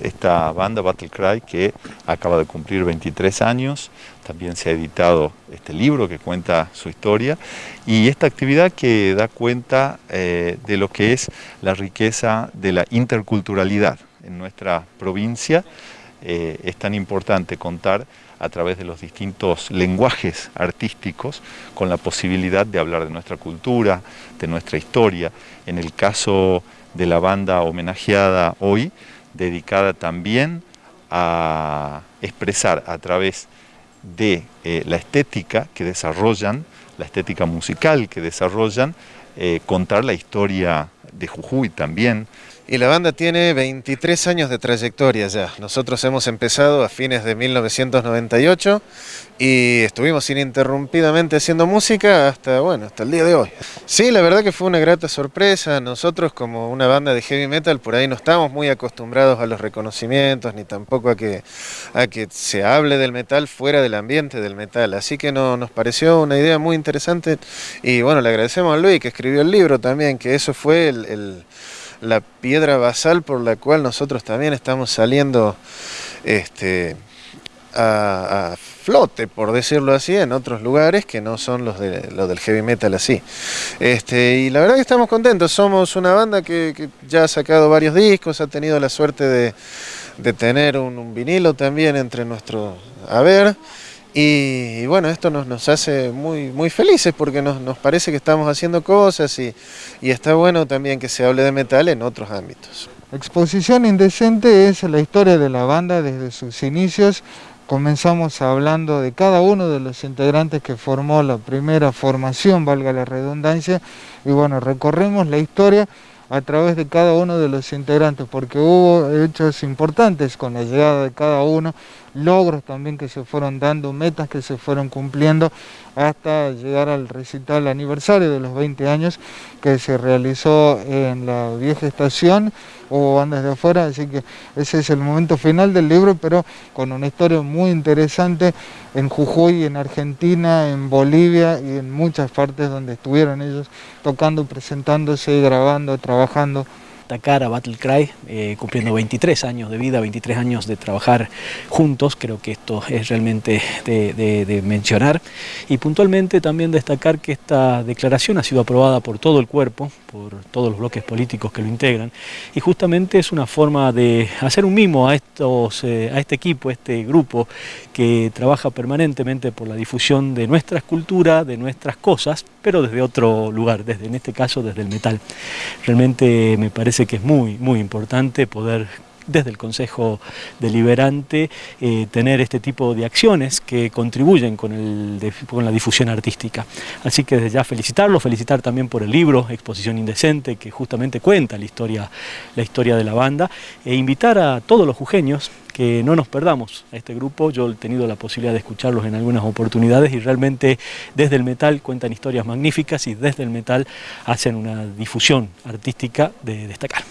Esta banda Battle Cry que acaba de cumplir 23 años, también se ha editado este libro que cuenta su historia y esta actividad que da cuenta eh, de lo que es la riqueza de la interculturalidad en nuestra provincia. Eh, es tan importante contar a través de los distintos lenguajes artísticos con la posibilidad de hablar de nuestra cultura, de nuestra historia. En el caso de la banda homenajeada hoy, dedicada también a expresar a través de eh, la estética que desarrollan, la estética musical que desarrollan, eh, contar la historia de Jujuy también, y la banda tiene 23 años de trayectoria ya. Nosotros hemos empezado a fines de 1998 y estuvimos ininterrumpidamente haciendo música hasta, bueno, hasta el día de hoy. Sí, la verdad que fue una grata sorpresa. Nosotros como una banda de heavy metal por ahí no estamos muy acostumbrados a los reconocimientos ni tampoco a que, a que se hable del metal fuera del ambiente del metal. Así que no, nos pareció una idea muy interesante y bueno, le agradecemos a Luis que escribió el libro también, que eso fue el la piedra basal por la cual nosotros también estamos saliendo este, a, flote, por decirlo así, en otros lugares que no son los, de, los del heavy metal así. Este, y la verdad que estamos contentos, somos una banda que, ya ha sacado varios discos, ha tenido la suerte de, tener un, un vinilo también entre nuestros haber. Y, bueno, esto nos, nos, hace muy, muy felices porque nos, nos, parece que estamos haciendo cosas y, y, está bueno también que se hable de metal en otros ámbitos. Exposición Indecente es la historia de la banda desde sus inicios. Comenzamos hablando de cada uno de los integrantes que formó la primera formación, valga la redundancia, y bueno, recorremos la historia a través de cada uno de los integrantes, porque hubo hechos importantes con la llegada de cada uno, logros también que se fueron dando, metas que se fueron cumpliendo, hasta llegar al recital aniversario de los 20 años que se realizó en la vieja estación, o bandas de afuera, así que ese es el momento final del libro, pero con una historia muy interesante en Jujuy, en Argentina, en Bolivia y en muchas partes donde estuvieron ellos tocando, presentándose, grabando, trabajando a Battle Cry, eh, cumpliendo 23 años de vida, 23 años de trabajar juntos, creo que esto es realmente de, mencionar. Y puntualmente también destacar que esta declaración ha sido aprobada por todo el cuerpo, por todos los bloques políticos que lo integran, y justamente es una forma de hacer un mimo a, estos, eh, a este equipo, a este grupo que trabaja permanentemente por la difusión de nuestra cultura, de nuestras cosas, pero desde otro lugar, desde en este caso desde el metal. Realmente me parece que es muy, muy importante poder desde el Consejo Deliberante eh, tener este tipo de acciones que contribuyen con, la difusión artística. Así que desde ya felicitarlo, felicitar también por el libro Exposición Indecente, que justamente cuenta la historia, la historia de la banda, e invitar a todos los jujeños que no nos perdamos a este grupo. Yo he tenido la posibilidad de escucharlos en algunas oportunidades y realmente desde el metal cuentan historias magníficas y desde el metal hacen una difusión artística de destacar.